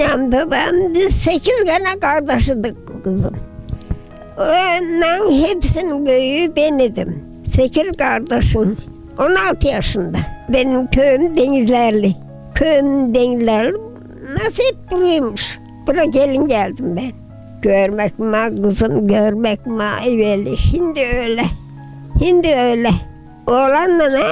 94. Annem babam biz sekiz tane kardeşidik kızım. Onların hepsinin büyüğü ben idim. Sekiz kardeşim. 16 yaşında. Benim köyüm Denizlerli. Köyüm Denizlerli. Nasip buruymuş. Buraya gelin geldim ben. Görmek mi kızım, görmek mi evveli. Şimdi öyle. Şimdi öyle. Oğlanla ne?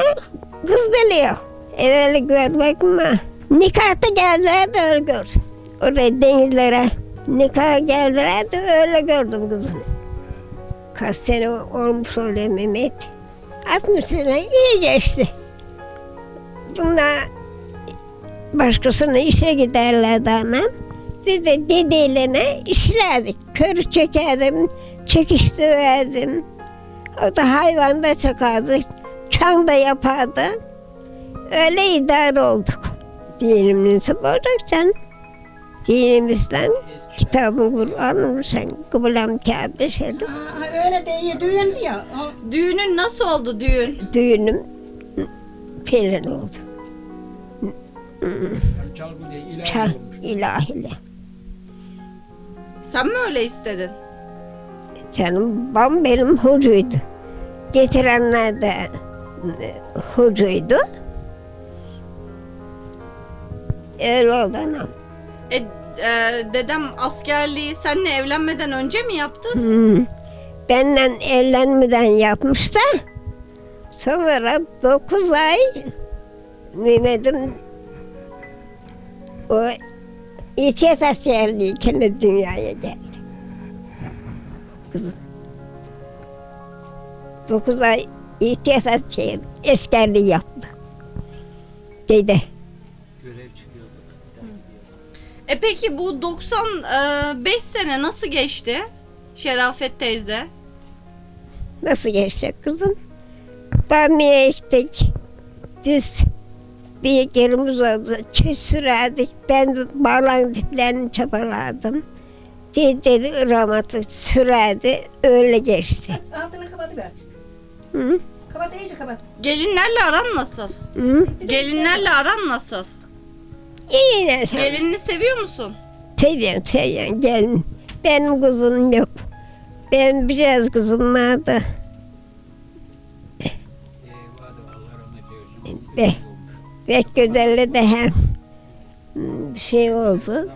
Kız biliyor. Evveli görmek mi? Nikahta geldiler de öyle gördüm. Oraya denizlere nikaha geldiler de öyle gördüm kızım. Kaç sene olmuş öyle Mehmet. 60 sene iyi geçti. Bunlar başkasına işe giderlerdi anam. Biz de dedeyle işlerdik. Körü çekerdim, çekiş döverdim. O da hayvanda çakardı, çan da yapardı. Öyle idare olduk. Dinimizi olacak canım. Dinimizden kitabı Kur'an'ı sen kıblam Kabe. Aa, öyle de iyi düğün diyor. Düğünün nasıl oldu düğün? Düğünüm pelin oldu. Çal ilahiyle. Sen mi öyle istedin? Canım babam benim hocuydu. Getirenler de e, hocuydu. Öyle oldu anam. E, e, dedem askerliği seninle evlenmeden önce mi yaptı? Hmm. Benden evlenmeden yapmış da sonra 9 ay Mehmet'im o İtiyat askerliğiken dünyaya geldi. Kızım. 9 ay İtiyat asker, askerliği yaptı. Dede. E peki bu 95 sene nasıl geçti? Şerafet teyze. Nasıl geçecek kızım? Bamya ektik. Biz bir yerimiz oldu. Çift sürerdik. Ben bağlan diplerini çapaladım. Dedi rahmetli sürerdi. Öyle geçti. Aç, altını kapatıver açık. Hı? Kapat iyice kapat. Gelinlerle aran nasıl? Hı? Gelinlerle aran nasıl? İyi ne? Gelinini seviyor musun? Seviyorum, seviyorum. Gelin. Benim kızım yok. Benim biraz kızım vardı. Be, pek güzelle de hem şey oldu.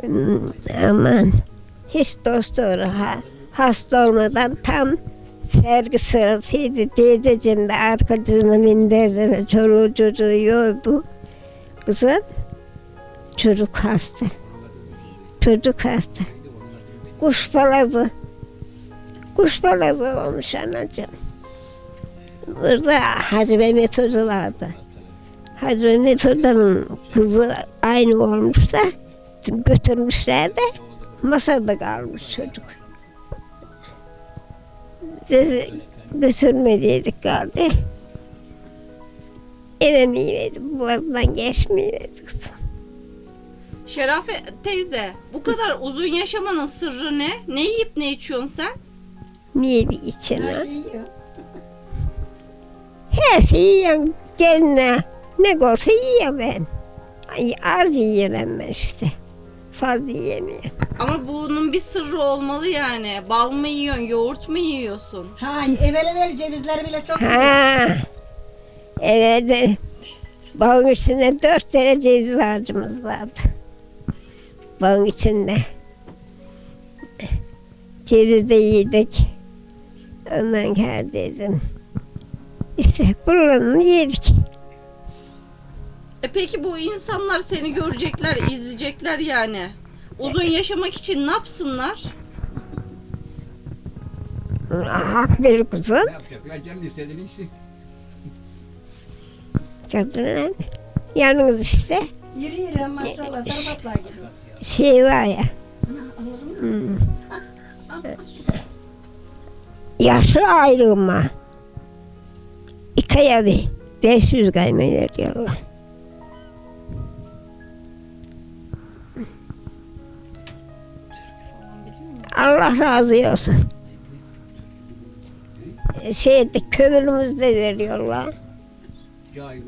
Hmm, Aman hiç dost doğru ha, hasta olmadan tam sergi sırasıydı. Teyzeciğim de arkacığına minderden çoluğu çocuğu yordu. Kızım çocuk hasta. Çocuk hasta. Kuş balazı. Kuş balazı olmuş anacığım. Burada Hacı Mehmet Hoca vardı. Hacı Mehmet Hoca'nın kızı aynı olmuşsa götürmüşler de masada kalmış çocuk. Biz götürmeliydik galiba. Eve yemedim, boğazdan geçmeyeydi kızım. Şerafet teyze bu kadar uzun yaşamanın sırrı ne? Ne yiyip ne içiyorsun sen? Niye bir içine? Her şeyi yiyor. Her şeyi yiyorum. Geline ne görse yiyorum ben. Ay, az yiyorum ben işte. Fazla yiyemiyorum. Ama bunun bir sırrı olmalı yani. Bal mı yiyorsun, yoğurt mu yiyorsun? Ha evvel evvel cevizleri bile çok yiyor. Ha. Evet. De Bağın içinde dört tane ceviz ağacımız vardı. Bağın içinde. Ceviz de yedik. Ondan geldiydim. İşte buralarını yedik. E peki bu insanlar seni görecekler, izleyecekler yani. Uzun yaşamak için ne yapsınlar? Hak bir kuzum. Ne yapacak? Ya istediğini içsin. Kadınlar. Yalnız işte Yürü yürü maşallah. Darbatlar gidiyor. şey var ya. hmm, Yaşı ayrılma. İki bir. 500 kayma veriyorlar. Allah razı olsun. Şeyde kömürümüzde veriyorlar. Cahil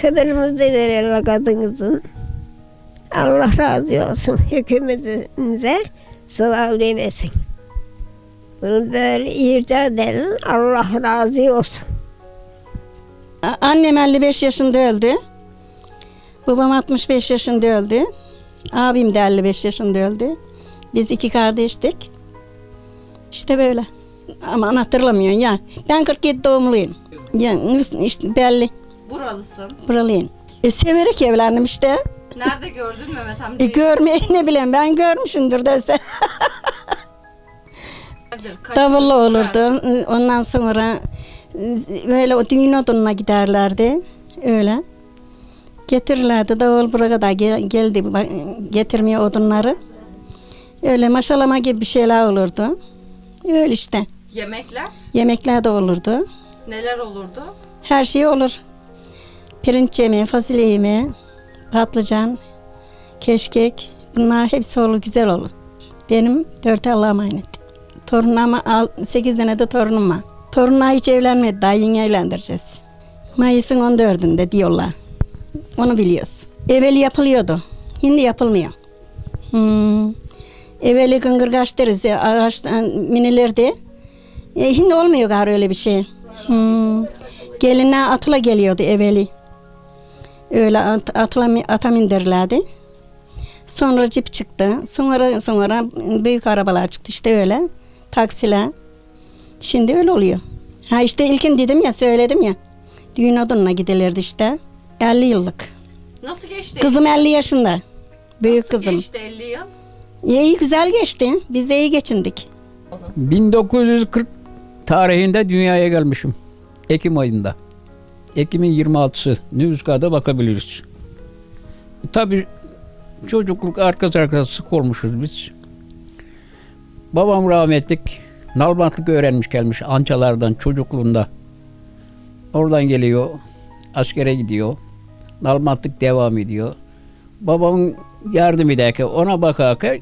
Kıdırımızı verirler kadınızın. Allah razı olsun. Hükümetimize sınav demesin. Bunu böyle irca edelim. Allah razı olsun. Annem 55 yaşında öldü. Babam 65 yaşında öldü. Abim de 55 yaşında öldü. Biz iki kardeştik. İşte böyle. Ama hatırlamıyorsun ya. Ben 47 doğumluyum. Ya işte belli. Buralısın. Buralıyım. E, severek evlendim işte. Nerede gördün Mehmet E, amcayı? görmeyi ne bileyim ben görmüşümdür dese. Davullu olurdu. Ondan sonra böyle o düğün odununa giderlerdi. Öyle. Getirirlerdi. Davul buraya kadar gel- geldi getirmeye odunları. Öyle maşalama gibi bir şeyler olurdu. Öyle işte. Yemekler Yemekler de olurdu. neler olurdu? Her şey olur. Pirinç yemeği, fasulye yemeği, patlıcan, keşkek. Bunlar hepsi olur, güzel olur. Benim dört Allah'a emanet. Torunuma al, sekiz tane de torunum var. Torunlar hiç evlenmedi, daha yeni evlendireceğiz. Mayıs'ın 14'ünde diyorlar. Onu biliyoruz. Evveli yapılıyordu. Şimdi yapılmıyor. Hmm. Evveli gıngırgaç deriz ya, ağaçtan minilirdi. E, şimdi olmuyor galiba öyle bir şey. Hmm. Gelinler atla geliyordu evveli. Öyle at, atla, ata mindirlerdi. Sonra cip çıktı. Sonra sonra büyük arabalar çıktı işte öyle. Taksiler. Şimdi öyle oluyor. Ha işte ilkin dedim ya söyledim ya. Düğün odununa gidilirdi işte. 50 yıllık. Nasıl geçti? Kızım 50 yaşında. Büyük Nasıl kızım. geçti 50 yıl? İyi güzel geçti. Biz de iyi geçindik. 1940 tarihinde dünyaya gelmişim. Ekim ayında. Ekim'in 26'sı. Nüfuskada bakabiliriz. Tabii çocukluk arkası arkası sık olmuşuz biz. Babam rahmetlik nalbantlık öğrenmiş gelmiş ançalardan çocukluğunda. Oradan geliyor. Askere gidiyor. Nalbantlık devam ediyor. Babamın yardım ederken ona bakarken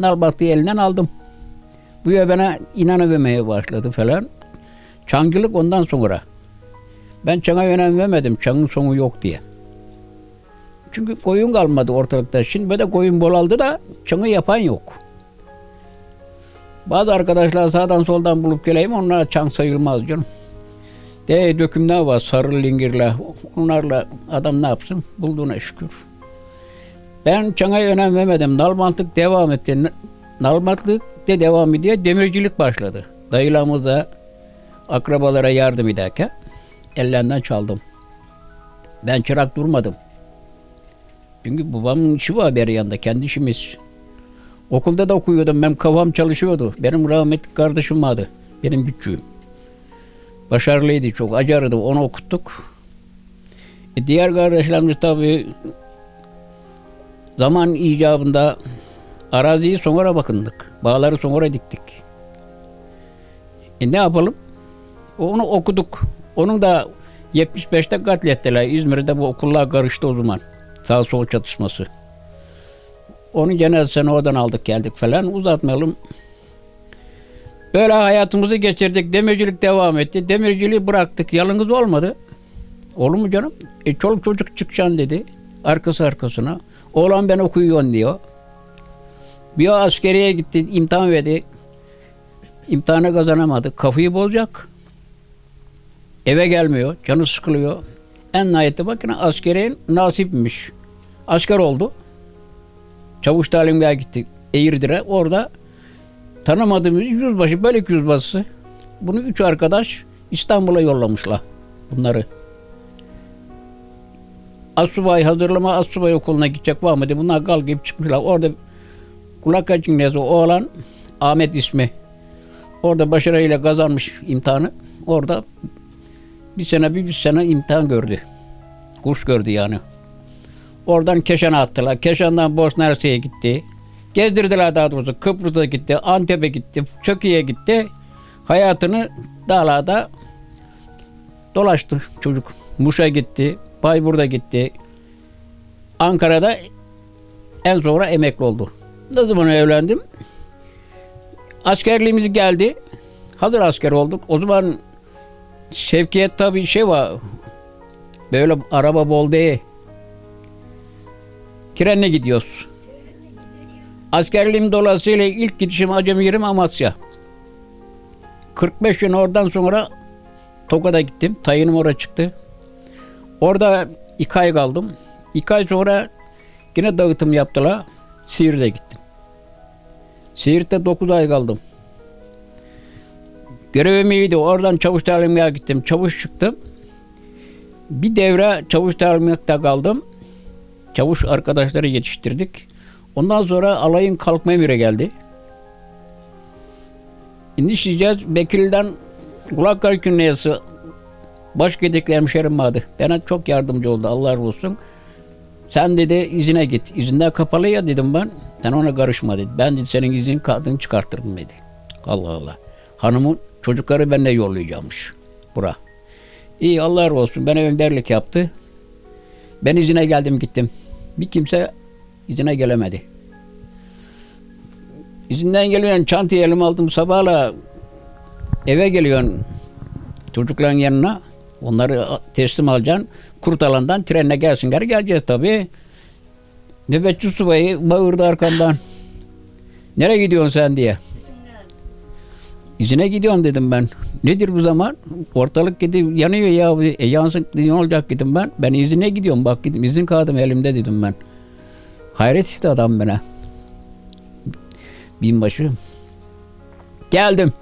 nalbantlığı elinden aldım. Bu ya bana inanıvermeye başladı falan. Çancılık ondan sonra. Ben çana önem vermedim. Çanın sonu yok diye. Çünkü koyun kalmadı ortalıkta. Şimdi böyle koyun bolaldı da çanı yapan yok. Bazı arkadaşlar sağdan soldan bulup geleyim onlar çan sayılmaz canım. De dökümler var sarı lingirler. Onlarla adam ne yapsın? Bulduğuna şükür. Ben çana önem vermedim. Nalbantlık devam etti. Nalbantlık de devam ediyor. Demircilik başladı. Dayılarımıza, akrabalara yardım ederken ellerinden çaldım. Ben çırak durmadım. Çünkü babamın işi var bir yanında, kendi işimiz. Okulda da okuyordum, benim kafam çalışıyordu. Benim rahmetli kardeşim vardı, benim küçüğüm. Başarılıydı çok, acarıydı, onu okuttuk. E, diğer kardeşlerimiz tabii zaman icabında araziyi sonra bakındık. Bağları sonra diktik. E ne yapalım? Onu okuduk. Onun da 75'te katlettiler. İzmir'de bu okullar karıştı o zaman. Sağ sol çatışması. Onun cenazesini oradan aldık geldik falan. Uzatmayalım. Böyle hayatımızı geçirdik. Demircilik devam etti. Demirciliği bıraktık. Yalnız olmadı. Olur mu canım? E, çoluk çocuk çıkacaksın dedi. Arkası arkasına. Oğlan ben okuyorsun diyor. Bir askeriye gitti. imtihan verdi. İmtihanı kazanamadı. Kafayı bozacak. Eve gelmiyor. Canı sıkılıyor. En nihayette bakın askerin nasipmiş. Asker oldu. Çavuş talimgahı gitti. Eğirdir'e. Orada tanımadığımız yüzbaşı, bölük yüzbaşısı. Bunu üç arkadaş İstanbul'a yollamışlar bunları. Asubay hazırlama Asubay okuluna gidecek var mı diye bunlar kal gibi çıkmışlar. Orada kulak açık oğlan Ahmet ismi. Orada başarıyla kazanmış imtihanı. Orada bir sene bir, bir sene imtihan gördü. Kurs gördü yani. Oradan Keşan'a attılar. Keşan'dan Bosna Hersek'e gitti. Gezdirdiler daha doğrusu. Kıbrıs'a gitti, Antep'e gitti, Çökü'ye gitti. Hayatını dağlarda dolaştı çocuk. Muş'a gitti, Bayburt'a gitti. Ankara'da en sonra emekli oldu. Ne zaman evlendim? Askerliğimiz geldi. Hazır asker olduk. O zaman Şevkiyet tabii şey var. Böyle araba bol değil. Trenle gidiyoruz. Askerliğim dolayısıyla ilk gidişim acemi yerim Amasya. 45 gün oradan sonra Tokat'a gittim. Tayinim oraya çıktı. Orada iki ay kaldım. İki ay sonra yine dağıtım yaptılar. Siirt'e gittim. Siirt'te 9 ay kaldım. Görevim iyiydi. Oradan çavuş talimine gittim. Çavuş çıktım. Bir devre çavuş talimiyette kaldım. Çavuş arkadaşları yetiştirdik. Ondan sonra alayın kalkma emiri geldi. İnişeceğiz. Bekir'den Kulaklar Künneyesi baş gedikli hemşerim vardı. Bana çok yardımcı oldu. Allah razı olsun. Sen dedi izine git. İzinden kapalı ya dedim ben. Sen ona karışma dedi. Ben dedi senin izin kadın çıkartırım dedi. Allah Allah. Hanımın çocukları benimle yollayacakmış. Bura. İyi Allah razı olsun. Bana önderlik yaptı. Ben izine geldim gittim. Bir kimse izine gelemedi. İzinden geliyorsun çantayı elime aldım sabahla eve geliyorsun çocukların yanına. Onları teslim alacaksın. Kurtalandan trenle gelsinler geleceğiz tabii. Nöbetçi subayı bağırdı arkamdan. Nereye gidiyorsun sen diye. İzine gidiyorsun dedim ben. Nedir bu zaman? Ortalık gidip yanıyor ya. E yansın ne olacak dedim ben. Ben izine gidiyorum bak dedim. İzin kağıdım elimde dedim ben. Hayret işte adam bana. Binbaşı. Geldim.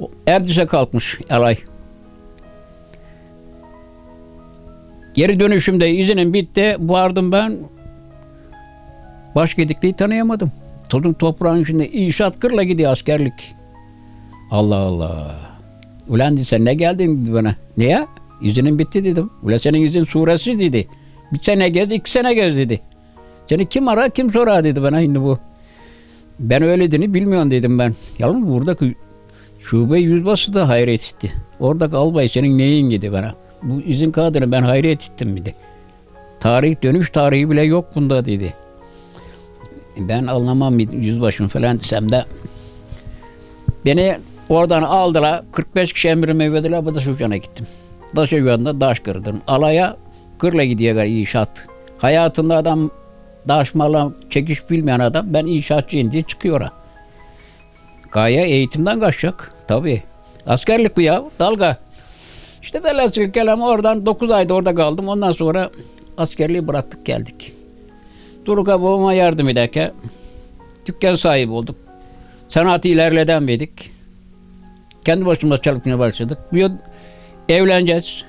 O Erdiş'e kalkmış alay. Geri dönüşümde izinim bitti. Vardım ben. Başgedikliği tanıyamadım. Tozun toprağın içinde inşaat kırla gidiyor askerlik. Allah Allah. Ulan sen ne geldin dedi bana. Niye? İzinin bitti dedim. Ulan senin izin suresiz dedi. Bir sene gez, iki sene gez dedi. Seni kim arar, kim sorar dedi bana şimdi bu. Ben öyle dediğini bilmiyorum dedim ben. Yalnız buradaki şube yüzbaşı da hayret etti. Oradaki albay senin neyin dedi bana. Bu izin kağıdını ben hayret ettim dedi. Tarih dönüş tarihi bile yok bunda dedi. Ben anlamam yüzbaşım falan desem de beni oradan aldılar. 45 kişi emrime verdiler. Bu da Şucan'a gittim. Daş evinde daş kırdım. Alaya kırla gidiyor inşaat. Hayatında adam daş mala çekiş bilmeyen adam ben inşaatçıyım diye çıkıyor. ha. Gaye eğitimden kaçacak. Tabii. Askerlik bu ya. Dalga. İşte velhasıl kelam oradan 9 ayda orada kaldım. Ondan sonra askerliği bıraktık geldik. Duruka babama yardım ederken dükkan sahibi olduk. Sanatı ilerleden verdik. Kendi başımıza çalışmaya başladık. Bir evleneceğiz.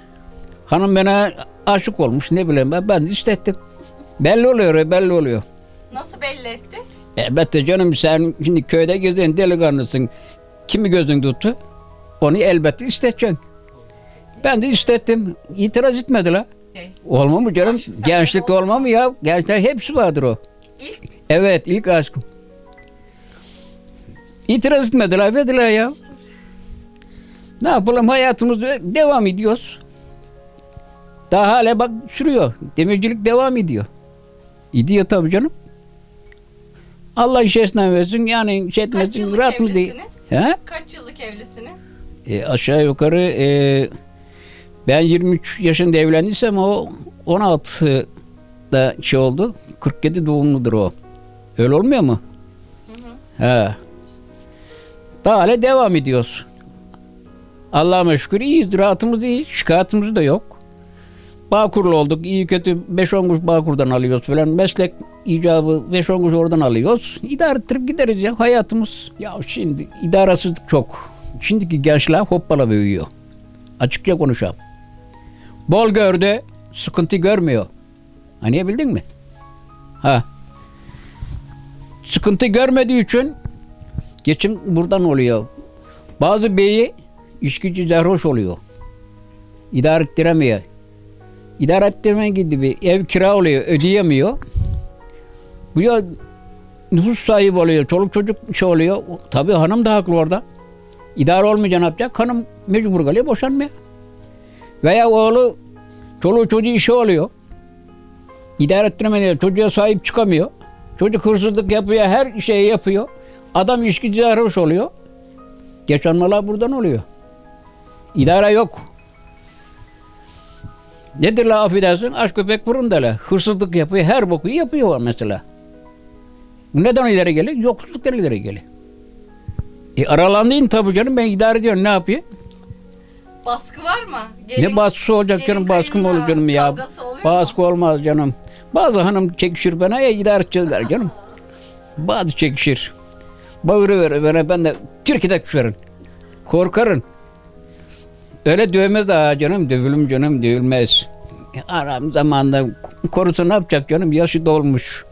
Hanım bana aşık olmuş ne bileyim ben. Ben istettim. Belli oluyor, belli oluyor. Nasıl belli etti? Elbette canım sen şimdi köyde gezen delikanlısın. Kimi gözün tuttu? Onu elbette isteteceksin. Ben de istettim. İtiraz etmediler. Şey, Olma mı canım? Aşk oldu olma mı ya? Gençler hepsi vardır o. İlk Evet ilk aşkım. İtiraz etmediler verdiler ya. Ne yapalım hayatımız devam ediyoruz. Daha hala bak sürüyor. Demircilik devam ediyor. Ediyor tabii canım. Allah işesinden versin yani şey kaç etmesin yıllık rahat mı değil. He? Kaç yıllık evlisiniz? E, aşağı yukarı e, ben 23 yaşında evlendiysem o 16'da şey oldu. 47 doğumludur o. Öyle olmuyor mu? He. Daha hala devam ediyoruz. Allah'a şükür iyiyiz. Rahatımız iyi. Şikayetimiz de yok. Bağkurlu olduk. iyi kötü 5-10 kuruş Bağkur'dan alıyoruz falan. Meslek icabı 5-10 kuruş oradan alıyoruz. İdare ettirip gideriz ya hayatımız. Ya şimdi idarasızlık çok. Şimdiki gençler hoppala büyüyor. Açıkça konuşalım. Bol gördü, sıkıntı görmüyor. Anlayabildin mi? Ha. Sıkıntı görmediği için geçim buradan oluyor. Bazı beyi işkici zerhoş oluyor. İdare ettiremiyor. İdare ettirme gibi ev kira oluyor, ödeyemiyor. Bu ya nüfus sahibi oluyor, çoluk çocuk şey oluyor. Tabii hanım da haklı orada. İdare olmayınca ne yapacak? Hanım mecbur kalıyor boşanmaya. Veya oğlu çoluğu çocuğu işi oluyor. İdare ettiremediği çocuğa sahip çıkamıyor. Çocuk hırsızlık yapıyor, her şeyi yapıyor. Adam işkici sarhoş oluyor. Yaşanmalar buradan oluyor. İdare yok. Nedir la affedersin? Aç köpek burun da la. Hırsızlık yapıyor, her boku yapıyor mesela. Neden ileri geliyor? Yoksulluktan ileri geliyor. E aralandın tabii canım ben idare ediyorum ne yapayım? Baskı var mı? ne baskısı olacak gelin canım baskı mı olur canım ya? oluyor mu? Baskı olmaz canım. Bazı hanım çekişir bana ya idare edeceğiz gari canım. Bazı çekişir. Bağırı verir bana ben de Türkiye'de düşerim. Korkarım. Öyle dövmez ha canım dövülüm canım dövülmez. Aram zamanında korusu ne yapacak canım yaşı dolmuş.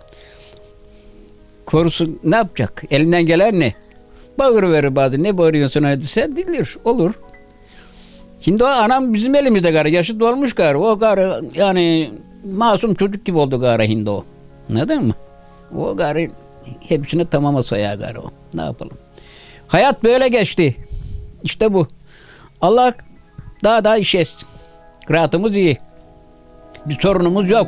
Korusu ne yapacak? Elinden gelen ne? Bağırı verir bazı. Ne bağırıyorsun hadi sen dilir. Olur. Şimdi o anam bizim elimizde gari. Yaşı dolmuş gari. O gari yani masum çocuk gibi oldu gari hindi o. Anladın mı? O gari hepsini tamama sayar gari o. Ne yapalım? Hayat böyle geçti. İşte bu. Allah daha da iş etsin. Rahatımız iyi. Bir sorunumuz yok.